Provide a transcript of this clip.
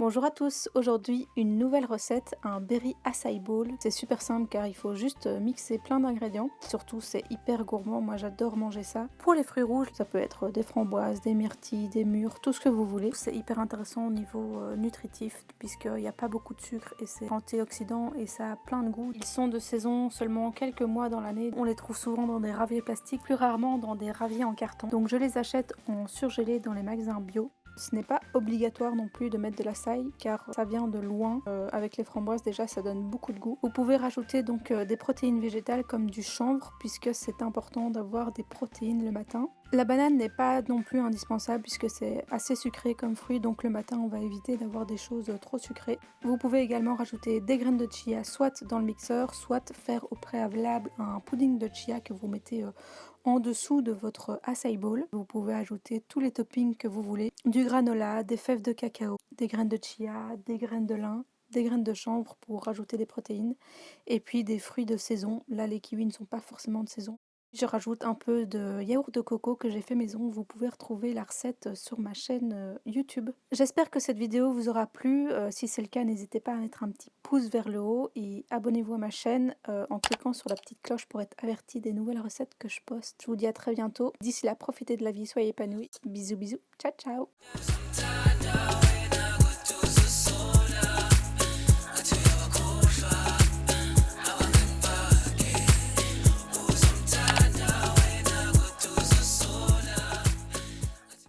Bonjour à tous, aujourd'hui une nouvelle recette, un berry acai bowl. C'est super simple car il faut juste mixer plein d'ingrédients. Surtout c'est hyper gourmand, moi j'adore manger ça. Pour les fruits rouges, ça peut être des framboises, des myrtilles, des mûres, tout ce que vous voulez. C'est hyper intéressant au niveau euh, nutritif puisqu'il n'y a pas beaucoup de sucre et c'est antioxydant et ça a plein de goût. Ils sont de saison seulement quelques mois dans l'année. On les trouve souvent dans des raviers plastiques, plus rarement dans des raviers en carton. Donc je les achète en surgelé dans les magasins bio. Ce n'est pas obligatoire non plus de mettre de la saille car ça vient de loin. Euh, avec les framboises déjà ça donne beaucoup de goût. Vous pouvez rajouter donc euh, des protéines végétales comme du chanvre puisque c'est important d'avoir des protéines le matin. La banane n'est pas non plus indispensable puisque c'est assez sucré comme fruit donc le matin on va éviter d'avoir des choses trop sucrées. Vous pouvez également rajouter des graines de chia soit dans le mixeur soit faire au préalable un pudding de chia que vous mettez euh, en dessous de votre acai bowl. Vous pouvez ajouter tous les toppings que vous voulez. Des fèves de cacao, des graines de chia, des graines de lin, des graines de chanvre pour rajouter des protéines et puis des fruits de saison. Là les kiwis ne sont pas forcément de saison. Je rajoute un peu de yaourt de coco que j'ai fait maison. Vous pouvez retrouver la recette sur ma chaîne euh, YouTube. J'espère que cette vidéo vous aura plu. Euh, si c'est le cas, n'hésitez pas à mettre un petit pouce vers le haut et abonnez-vous à ma chaîne euh, en cliquant sur la petite cloche pour être averti des nouvelles recettes que je poste. Je vous dis à très bientôt. D'ici là, profitez de la vie, soyez épanouis. Bisous bisous. Ciao ciao